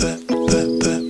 that, that, that.